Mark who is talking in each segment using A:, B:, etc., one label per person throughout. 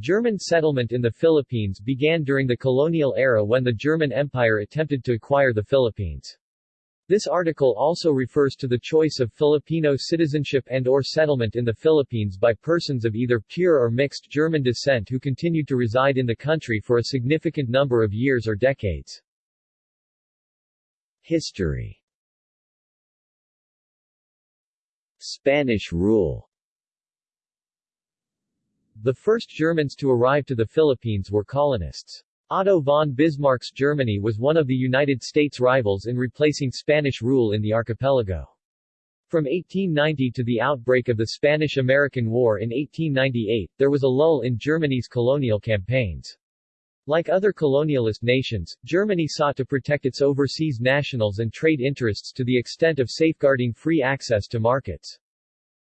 A: German settlement in the Philippines began during the colonial era when the German Empire attempted to acquire the Philippines. This article also refers to the choice of Filipino citizenship and or settlement in the Philippines by persons of either pure or mixed German descent who continued to reside in the country for a significant number of years or decades.
B: History Spanish rule
A: The first Germans to arrive to the Philippines were colonists. Otto von Bismarck's Germany was one of the United States' rivals in replacing Spanish rule in the archipelago. From 1890 to the outbreak of the Spanish-American War in 1898, there was a lull in Germany's colonial campaigns. Like other colonialist nations, Germany sought to protect its overseas nationals and trade interests to the extent of safeguarding free access to markets.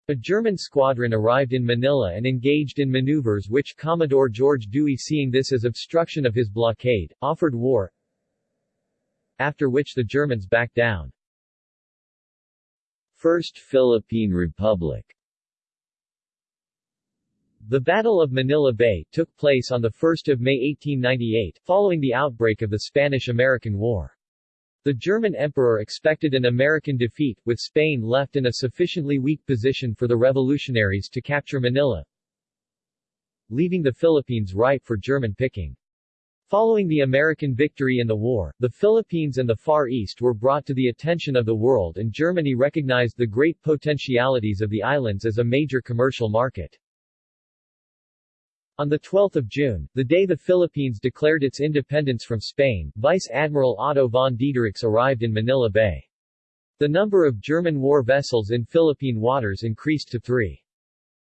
A: A German squadron arrived in Manila and engaged in maneuvers which Commodore George Dewey seeing this as obstruction of his blockade, offered war, after which the Germans backed down.
B: First Philippine Republic
A: The Battle of Manila Bay took place on 1 May 1898, following the outbreak of the Spanish-American War. The German emperor expected an American defeat, with Spain left in a sufficiently weak position for the revolutionaries to capture Manila, leaving the Philippines ripe for German picking. Following the American victory in the war, the Philippines and the Far East were brought to the attention of the world and Germany recognized the great potentialities of the islands as a major commercial market. On 12 June, the day the Philippines declared its independence from Spain, Vice Admiral Otto von Diederichs arrived in Manila Bay. The number of German war vessels in Philippine waters increased to three.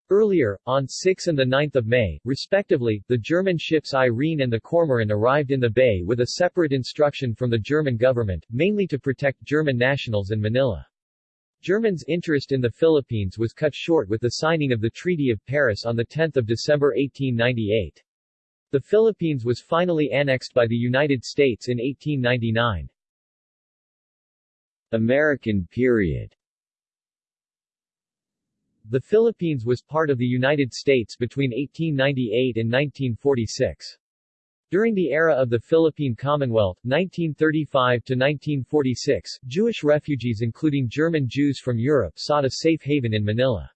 A: Earlier, on 6 and 9 May, respectively, the German ships Irene and the Cormoran arrived in the bay with a separate instruction from the German government, mainly to protect German nationals in Manila. Germans' interest in the Philippines was cut short with the signing of the Treaty of Paris on 10 December 1898. The Philippines was finally annexed by the United States in 1899.
B: American period
A: The Philippines was part of the United States between 1898 and 1946. During the era of the Philippine Commonwealth, 1935 to 1946, Jewish refugees including German Jews from Europe sought a safe haven in Manila.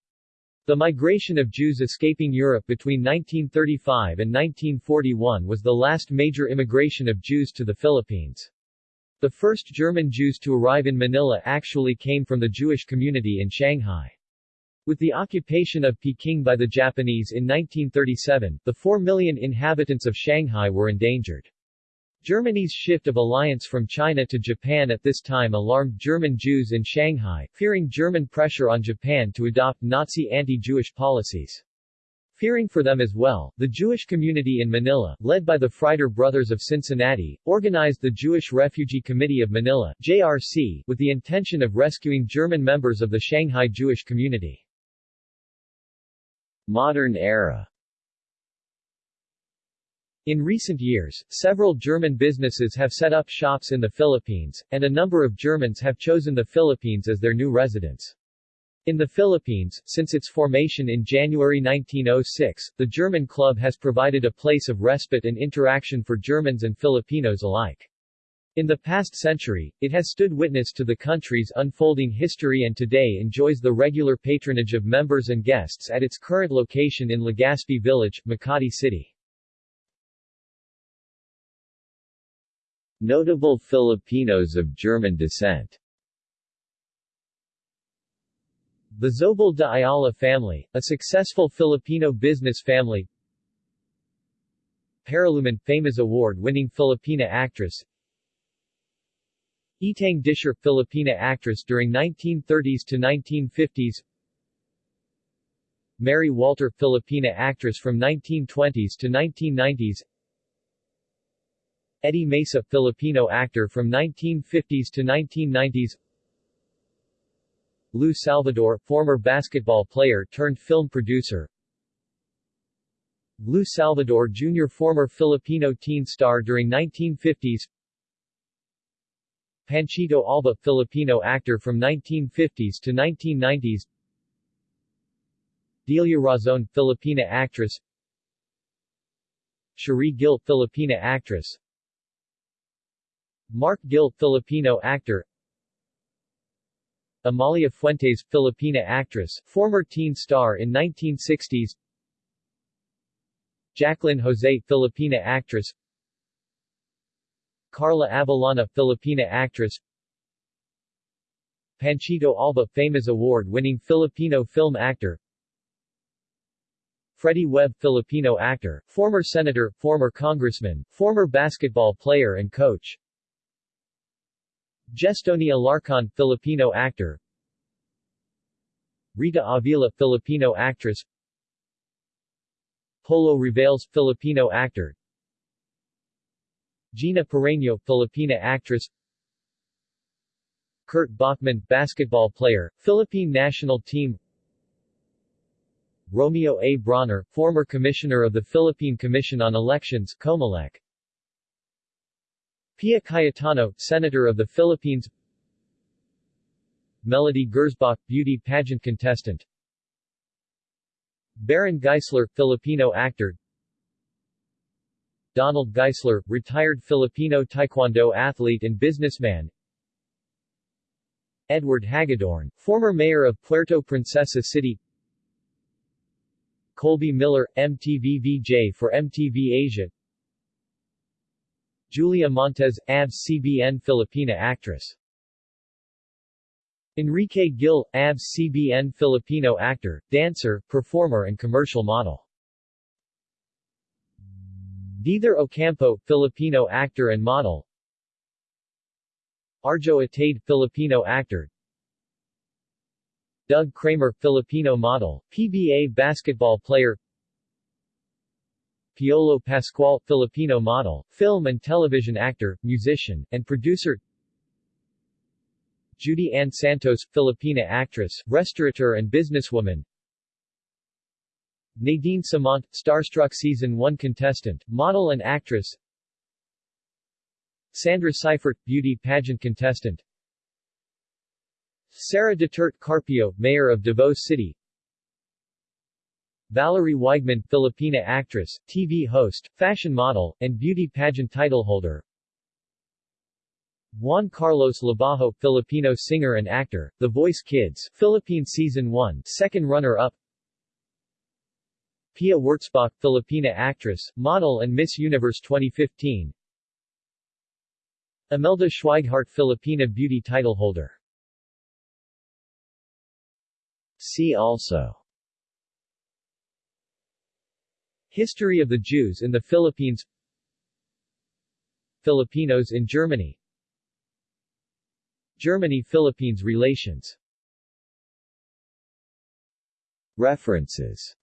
A: The migration of Jews escaping Europe between 1935 and 1941 was the last major immigration of Jews to the Philippines. The first German Jews to arrive in Manila actually came from the Jewish community in Shanghai. With the occupation of Peking by the Japanese in 1937, the 4 million inhabitants of Shanghai were endangered. Germany's shift of alliance from China to Japan at this time alarmed German Jews in Shanghai, fearing German pressure on Japan to adopt Nazi anti-Jewish policies. Fearing for them as well, the Jewish community in Manila, led by the Frieder Brothers of Cincinnati, organized the Jewish Refugee Committee of Manila JRC, with the intention of rescuing German members of the Shanghai Jewish community.
B: Modern era
A: In recent years, several German businesses have set up shops in the Philippines, and a number of Germans have chosen the Philippines as their new residence. In the Philippines, since its formation in January 1906, the German Club has provided a place of respite and interaction for Germans and Filipinos alike. In the past century, it has stood witness to the country's unfolding history and today enjoys the regular patronage of members and guests at its current location in Legazpi Village, Makati City.
B: Notable Filipinos of German descent
A: The Zobel de Ayala family, a successful Filipino business family Paraluman, famous award-winning Filipina actress Etang Discher, Filipina actress during 1930s to 1950s Mary Walter, Filipina actress from 1920s to 1990s Eddie Mesa, Filipino actor from 1950s to 1990s Lou Salvador, former basketball player turned film producer. Lou Salvador Jr. former Filipino teen star during 1950s Panchito Alba, Filipino actor from 1950s to 1990s Delia Razon, Filipina actress. Cherie Gil Filipina actress. Mark Gil Filipino actor. Amalia Fuentes Filipina actress, former teen star in 1960s Jaclyn Jose Filipina actress Carla Abellana Filipina actress. Panchito Alba Famous Award-winning Filipino film actor. Freddie Webb Filipino actor, former senator, former congressman, former basketball player and coach. Gestoni Alarcon Filipino actor. Rita Avila Filipino actress. Polo Ravales Filipino actor Gina Pareño Filipina actress. Kurt Bachmann basketball player, Philippine national team. Romeo A. Brawner, former commissioner of the Philippine Commission on Elections Comelec. Pia Cayetano, Senator of the Philippines. Melody Gersbach, beauty pageant contestant. Baron Geisler, Filipino actor Donald Geisler, retired Filipino taekwondo athlete and businessman. Edward Hagedorn, former mayor of Puerto Princesa City. Colby Miller, MTV VJ for MTV Asia. Julia Montes, ABS-CBN Filipina actress. Enrique Gil, ABS-CBN Filipino actor, dancer, performer and commercial model. Diether Ocampo, Filipino actor and model. Arjo Atayde, Filipino actor. Doug Kramer, Filipino model, PBA basketball player. Piolo Pascual, Filipino model, film and television actor, musician, and producer Judy Ann Santos, Filipina actress, restaurateur and businesswoman Nadine Samonte, Starstruck Season 1 contestant, model and actress. Sandra Seifert, beauty pageant contestant. Sara Duterte Carpio, mayor of Davao City. Valerie Weigmann, Filipina actress, TV host, fashion model, and beauty pageant titleholder Juan Karlos Labajo, Filipino singer and actor, The Voice Kids, Philippine Season 1, second runner-up Pia Wurtzbach, Filipina actress, model and Miss Universe 2015 Imelda Schweighart Filipina beauty title holder.
B: See also.
A: History of the Jews in the Philippines. Filipinos in Germany. Germany-Philippines relations.
B: References